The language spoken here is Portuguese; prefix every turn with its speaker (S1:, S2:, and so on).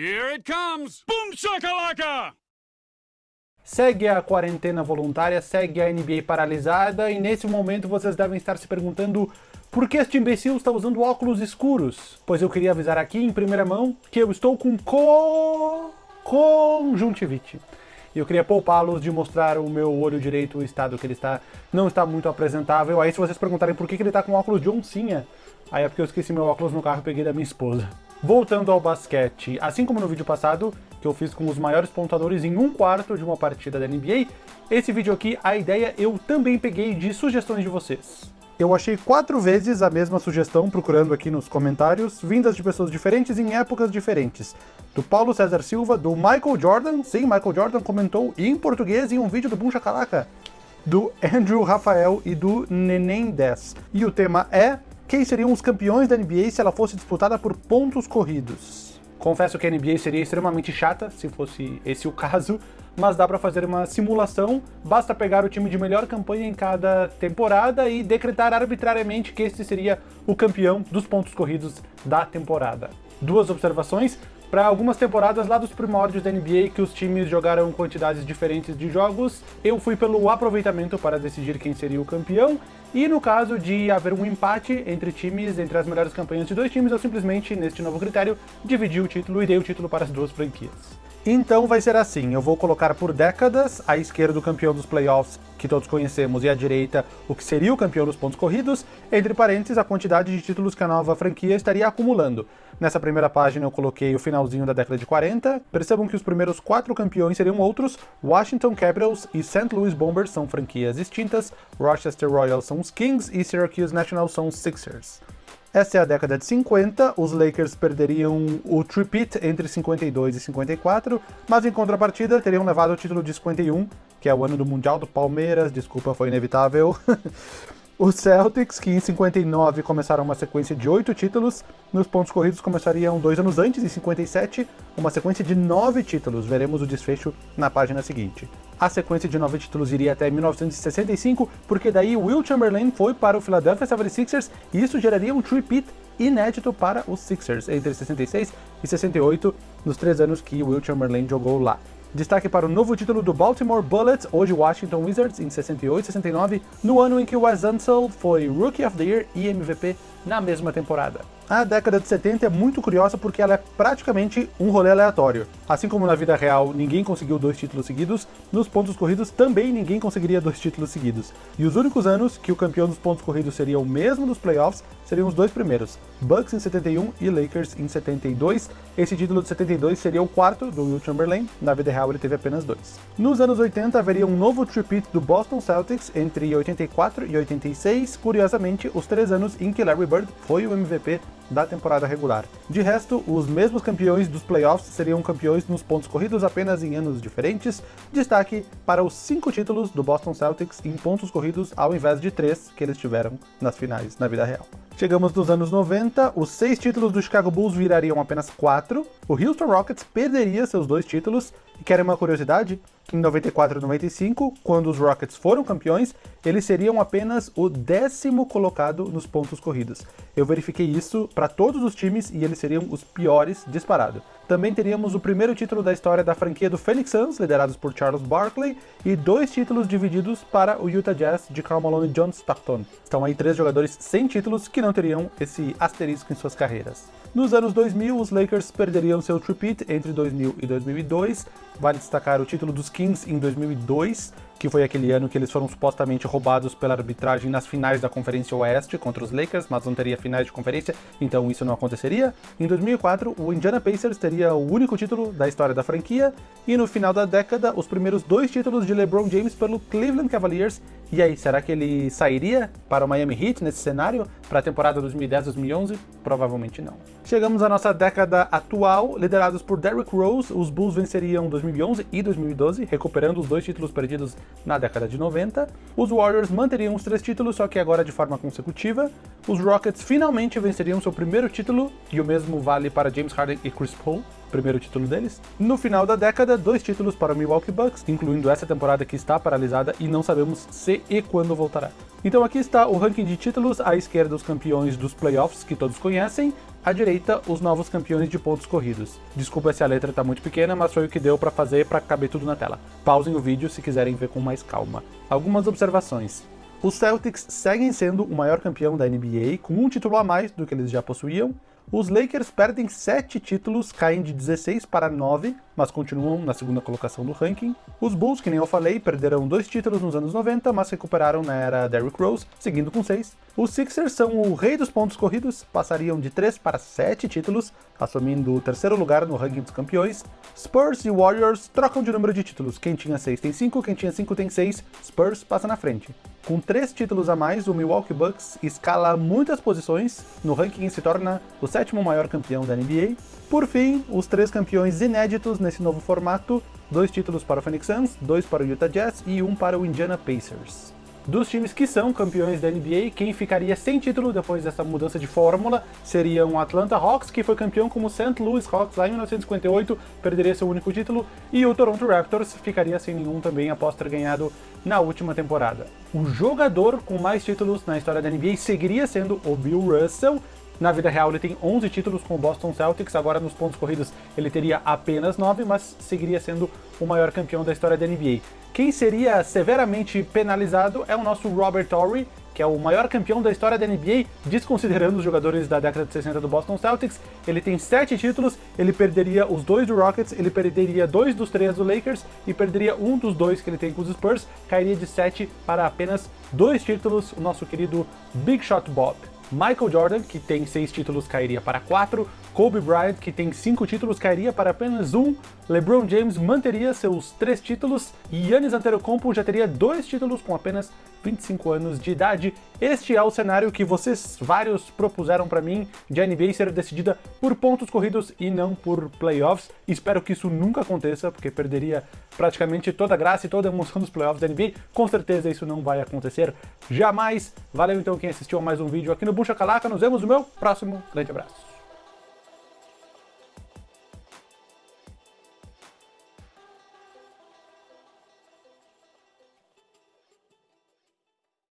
S1: Here it comes! Boom shakalaka!
S2: Segue a quarentena voluntária, segue a NBA paralisada e nesse momento vocês devem estar se perguntando por que este imbecil está usando óculos escuros? Pois eu queria avisar aqui em primeira mão que eu estou com co... conjuntivite. E eu queria poupá-los de mostrar o meu olho direito, o estado que ele está, não está muito apresentável. Aí se vocês perguntarem por que ele está com óculos de oncinha, aí é porque eu esqueci meu óculos no carro e peguei da minha esposa. Voltando ao basquete, assim como no vídeo passado, que eu fiz com os maiores pontuadores em um quarto de uma partida da NBA, esse vídeo aqui, a ideia eu também peguei de sugestões de vocês. Eu achei quatro vezes a mesma sugestão procurando aqui nos comentários, vindas de pessoas diferentes em épocas diferentes. Do Paulo César Silva, do Michael Jordan, sim, Michael Jordan comentou em português em um vídeo do Buncha Calaca, do Andrew Rafael e do Neném 10. E o tema é quem seriam os campeões da NBA se ela fosse disputada por pontos corridos. Confesso que a NBA seria extremamente chata se fosse esse o caso, mas dá para fazer uma simulação, basta pegar o time de melhor campanha em cada temporada e decretar arbitrariamente que este seria o campeão dos pontos corridos da temporada. Duas observações, para algumas temporadas lá dos primórdios da NBA que os times jogaram quantidades diferentes de jogos, eu fui pelo aproveitamento para decidir quem seria o campeão, e no caso de haver um empate entre times, entre as melhores campanhas de dois times, eu simplesmente, neste novo critério, dividi o título e dei o título para as duas franquias. Então vai ser assim, eu vou colocar por décadas, à esquerda o campeão dos playoffs, que todos conhecemos, e à direita o que seria o campeão dos pontos corridos, entre parênteses a quantidade de títulos que a nova franquia estaria acumulando. Nessa primeira página eu coloquei o finalzinho da década de 40, percebam que os primeiros quatro campeões seriam outros, Washington Capitals e St. Louis Bombers são franquias distintas, Rochester Royals são os Kings e Syracuse National são os Sixers. Essa é a década de 50, os Lakers perderiam o tripit entre 52 e 54, mas em contrapartida teriam levado o título de 51, que é o ano do Mundial do Palmeiras, desculpa, foi inevitável. Os Celtics, que em 59 começaram uma sequência de oito títulos, nos pontos corridos começariam dois anos antes, em 57, uma sequência de nove títulos. Veremos o desfecho na página seguinte. A sequência de nove títulos iria até 1965, porque daí Will Chamberlain foi para o Philadelphia 76ers e isso geraria um tripit inédito para os Sixers entre 66 e 68, nos três anos que Will Chamberlain jogou lá. Destaque para o novo título do Baltimore Bullets, hoje Washington Wizards, em 68 e 69, no ano em que Wes Unseld foi Rookie of the Year e MVP na mesma temporada. A década de 70 é muito curiosa porque ela é praticamente um rolê aleatório. Assim como na vida real ninguém conseguiu dois títulos seguidos, nos pontos corridos também ninguém conseguiria dois títulos seguidos. E os únicos anos que o campeão dos pontos corridos seria o mesmo dos playoffs seriam os dois primeiros, Bucks em 71 e Lakers em 72. Esse título de 72 seria o quarto do Will Chamberlain, na vida real ele teve apenas dois. Nos anos 80 haveria um novo tripit do Boston Celtics entre 84 e 86, curiosamente os três anos em que Larry Bird foi o MVP da temporada regular. De resto, os mesmos campeões dos playoffs seriam campeões nos pontos corridos apenas em anos diferentes, destaque para os cinco títulos do Boston Celtics em pontos corridos ao invés de três que eles tiveram nas finais na vida real. Chegamos nos anos 90, os seis títulos do Chicago Bulls virariam apenas quatro, o Houston Rockets perderia seus dois títulos, e querem uma curiosidade? Em 94 e 95, quando os Rockets foram campeões, eles seriam apenas o décimo colocado nos pontos corridos. Eu verifiquei isso para todos os times e eles seriam os piores disparado. Também teríamos o primeiro título da história da franquia do Phoenix Suns, liderados por Charles Barkley, e dois títulos divididos para o Utah Jazz de Karl Malone e John Stockton. Estão aí três jogadores sem títulos que não teriam esse asterisco em suas carreiras. Nos anos 2000, os Lakers perderiam seu tripit entre 2000 e 2002. Vale destacar o título dos Kings em 2002, que foi aquele ano que eles foram supostamente roubados pela arbitragem nas finais da Conferência Oeste contra os Lakers, mas não teria finais de conferência, então isso não aconteceria. Em 2004, o Indiana Pacers teria o único título da história da franquia, e no final da década, os primeiros dois títulos de LeBron James pelo Cleveland Cavaliers. E aí, será que ele sairia para o Miami Heat nesse cenário, para a temporada 2010-2011? Provavelmente não. Chegamos à nossa década atual, liderados por Derrick Rose, os Bulls venceriam 2011 e 2012, recuperando os dois títulos perdidos na década de 90. Os Warriors manteriam os três títulos, só que agora de forma consecutiva. Os Rockets finalmente venceriam seu primeiro título, e o mesmo vale para James Harden e Chris Paul, primeiro título deles. No final da década, dois títulos para o Milwaukee Bucks, incluindo essa temporada que está paralisada e não sabemos se e quando voltará. Então aqui está o ranking de títulos, à esquerda os campeões dos playoffs, que todos conhecem, À direita, os novos campeões de pontos corridos. Desculpa se a letra tá muito pequena, mas foi o que deu para fazer para caber tudo na tela. Pausem o vídeo se quiserem ver com mais calma. Algumas observações. Os Celtics seguem sendo o maior campeão da NBA, com um título a mais do que eles já possuíam, os Lakers perdem 7 títulos, caem de 16 para 9, mas continuam na segunda colocação do ranking. Os Bulls, que nem eu falei, perderam dois títulos nos anos 90, mas recuperaram na era Derrick Rose, seguindo com 6. Os Sixers são o rei dos pontos corridos, passariam de 3 para 7 títulos, assumindo o terceiro lugar no ranking dos campeões. Spurs e Warriors trocam de número de títulos, quem tinha 6 tem 5, quem tinha 5 tem 6, Spurs passa na frente. Com 3 títulos a mais, o Milwaukee Bucks escala muitas posições no ranking e se torna o sétimo maior campeão da NBA. Por fim, os três campeões inéditos nesse novo formato, dois títulos para o Phoenix Suns, dois para o Utah Jazz e um para o Indiana Pacers. Dos times que são campeões da NBA, quem ficaria sem título depois dessa mudança de fórmula seria o Atlanta Hawks, que foi campeão como St. Louis Hawks lá em 1958, perderia seu único título, e o Toronto Raptors ficaria sem nenhum também após ter ganhado na última temporada. O jogador com mais títulos na história da NBA seguiria sendo o Bill Russell, na vida real ele tem 11 títulos com o Boston Celtics, agora nos pontos corridos ele teria apenas 9, mas seguiria sendo o maior campeão da história da NBA. Quem seria severamente penalizado é o nosso Robert Torrey, que é o maior campeão da história da NBA, desconsiderando os jogadores da década de 60 do Boston Celtics. Ele tem 7 títulos, ele perderia os dois do Rockets, ele perderia dois dos três do Lakers e perderia um dos dois que ele tem com os Spurs, cairia de 7 para apenas dois títulos, o nosso querido Big Shot Bob. Michael Jordan, que tem seis títulos, cairia para quatro. Kobe Bryant, que tem cinco títulos, cairia para apenas um. LeBron James manteria seus três títulos. E Giannis Antetokounmpo já teria dois títulos com apenas 25 anos de idade. Este é o cenário que vocês vários propuseram para mim de a NBA ser decidida por pontos corridos e não por playoffs. Espero que isso nunca aconteça, porque perderia praticamente toda a graça e toda a emoção dos playoffs da NBA. Com certeza isso não vai acontecer jamais. Valeu então quem assistiu a mais um vídeo aqui no Bucha Calaca. Nos vemos no meu próximo grande abraço.